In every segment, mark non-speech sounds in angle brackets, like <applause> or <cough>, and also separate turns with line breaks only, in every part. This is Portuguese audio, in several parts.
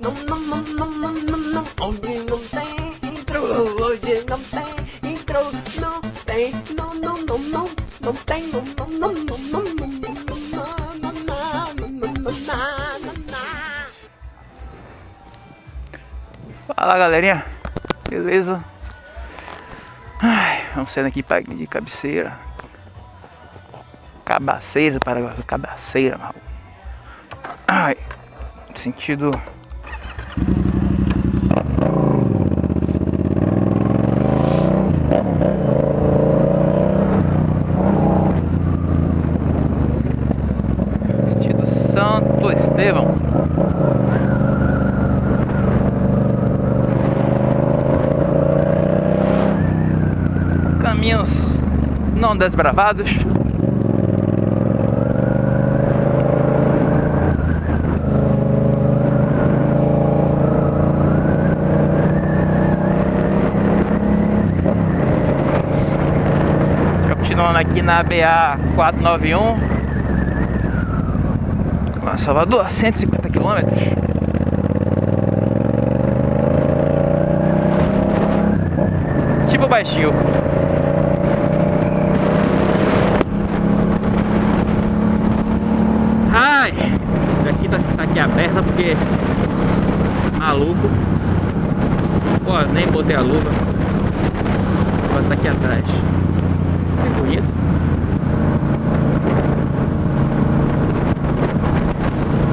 Não, não, não, não, não, não, não. Hoje não tem intro, hoje não tem intro, não tem, não, não, não, não, não tem, não, não, não, não, não, não, não, não, não, não, não, não.
Fala galerinha, beleza? Ai, vamos saindo aqui para de cabeceira. Cabaceira, para cabaceira, mal. Ai, sentido Sentido Santo Estevão. Caminhos não desbravados. Aqui na BA 491 Lá Salvador, 150 quilômetros Tipo baixio Ai, aqui tá, tá aqui aberta porque maluco. Ó, nem botei a luva. Tá aqui atrás. Que bonito.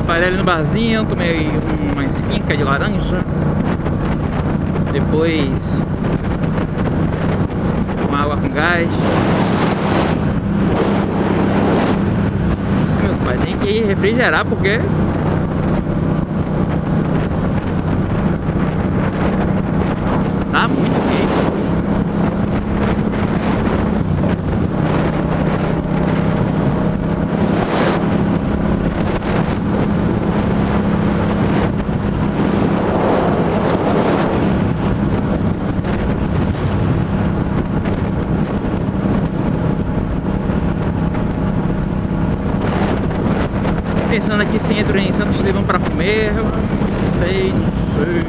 Parei ali no barzinho, tomei uma esquinca de laranja. Depois uma água com gás. Meu pai tem que refrigerar porque tá muito quente. Pensando aqui se entro em Santos Estevão pra comer, eu não sei, não sei.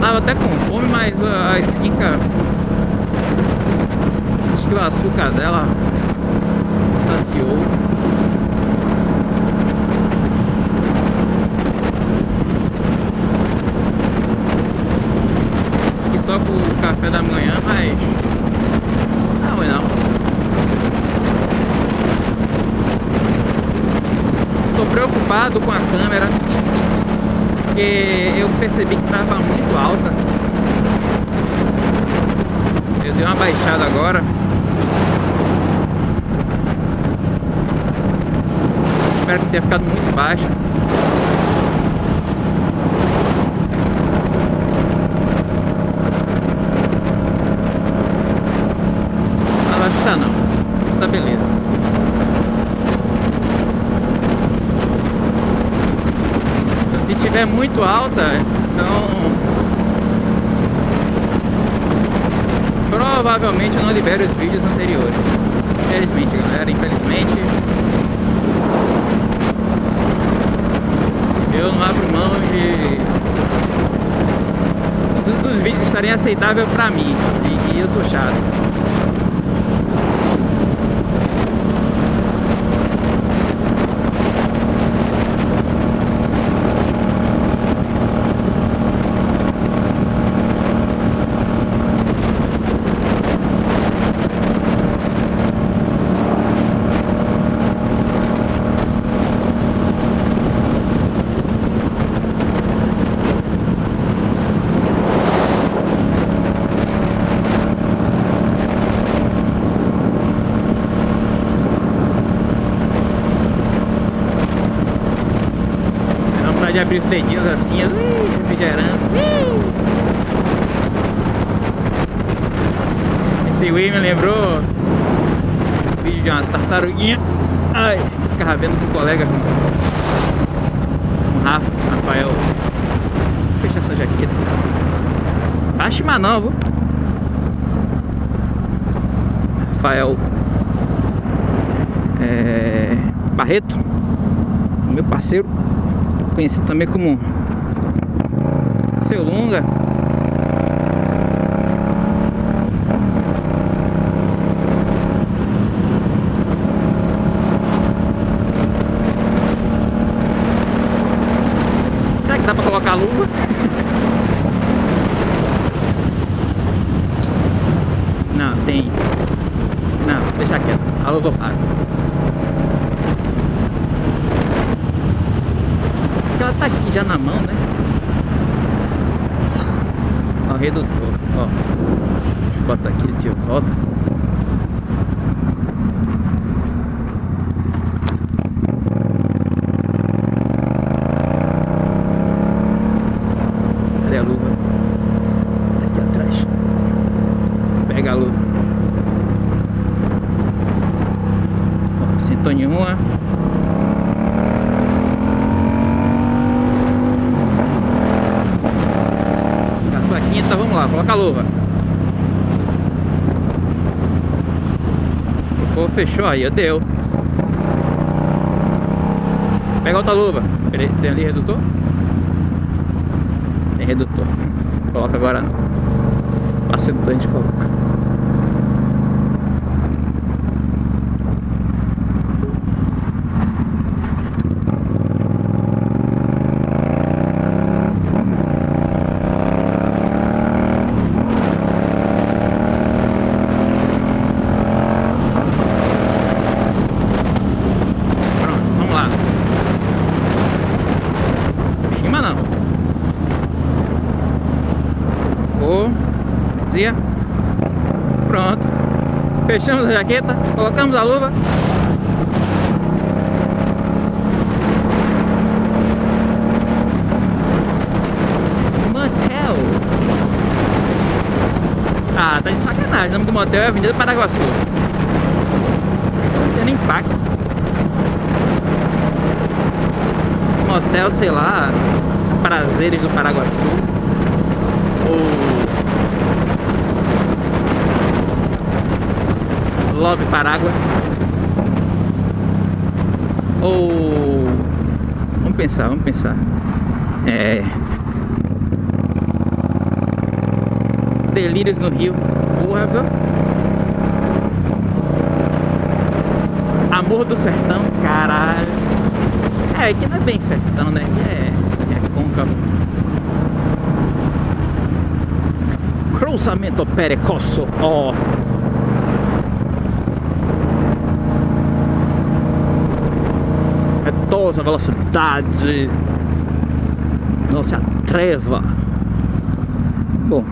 Tava até com fome, mas a esquinca, acho que o açúcar dela saciou. E só com o café da manhã, mas não ruim não. Tô preocupado com a câmera porque eu percebi que estava muito alta. Eu dei uma baixada agora. Espero que tenha ficado muito baixa. Mas acho que tá não. Tá beleza. Tiver muito alta, então provavelmente eu não libero os vídeos anteriores. Infelizmente, galera, infelizmente eu não abro mão de dos vídeos estarem aceitáveis pra mim e eu sou chato. De abrir os dedinhos assim, refrigerando. Esse Wii me lembrou um vídeo de uma tartaruguinha. Ai, ficava vendo com um colega, com, o Rafa, Rafael. Fecha essa jaqueta. Acho mas não, viu? Rafael é, Barreto, meu parceiro. Conhecido também como Seu Lunga. Será que dá pra colocar a luva? <laughs> Não, tem. Não, deixa quieto. A luva tá aqui já na mão, né? Ó, redutor, ó. Bota aqui de volta. Cadê a luva? Tá aqui atrás. Pega a luva. Ó, sintonia 1. Coloca a luva. Ficou, fechou aí, deu. Pega outra luva. Tem ali redutor? Tem redutor. Coloca agora. Passa redutor a gente coloca. Pronto, vamos lá. Cima não. Ô, Zia. Pronto. Fechamos a jaqueta, colocamos a luva. Motel. Ah, tá de sacanagem. O nome do motel é Avenida Paraguaçu. Não tem nem placa. Motel, sei lá, Prazeres do Paraguaçu. Ou Love Parágua. Ou vamos pensar, vamos pensar. É Delírios no Rio. Porra, só. Amor do Sertão, caralho. É, aqui não é bem sertão, né? Aqui é, é côncavo. Cruzamento Perecoso, ó. Retosa velocidade. Não se atreva. Bom,